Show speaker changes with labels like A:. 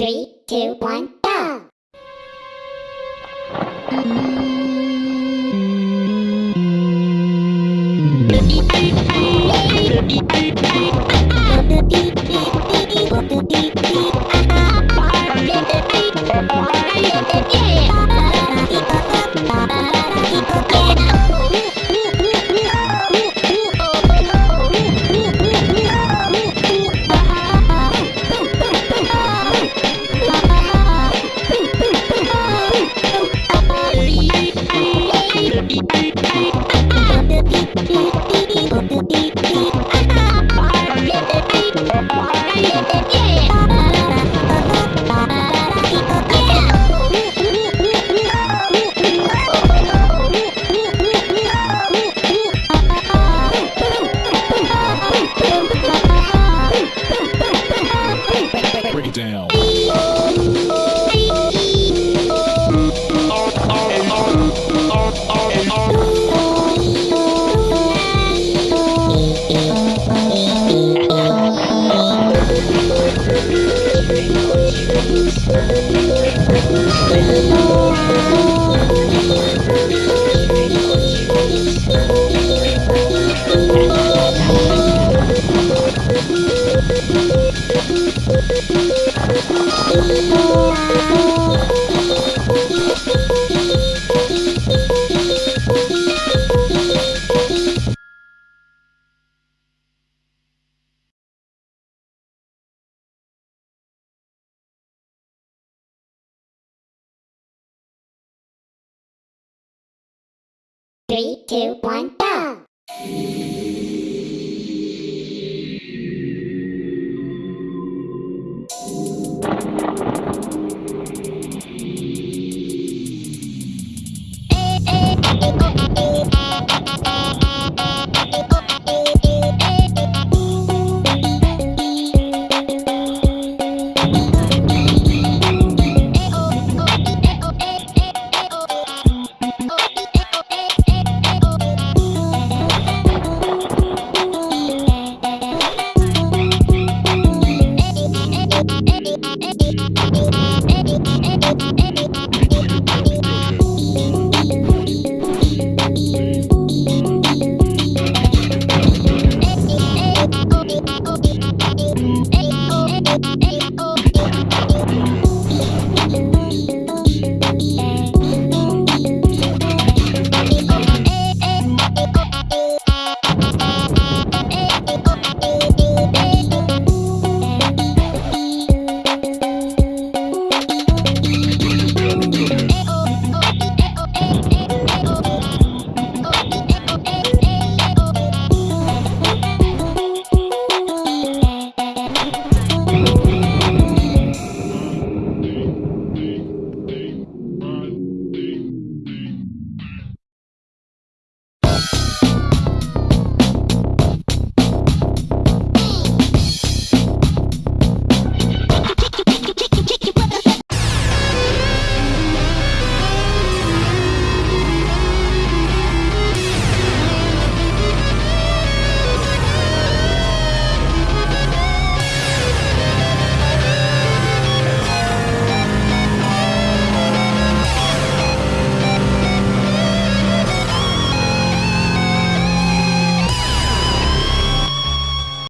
A: Three, two, one, go!
B: ピッピッピッピッ
A: Three, two, one, go!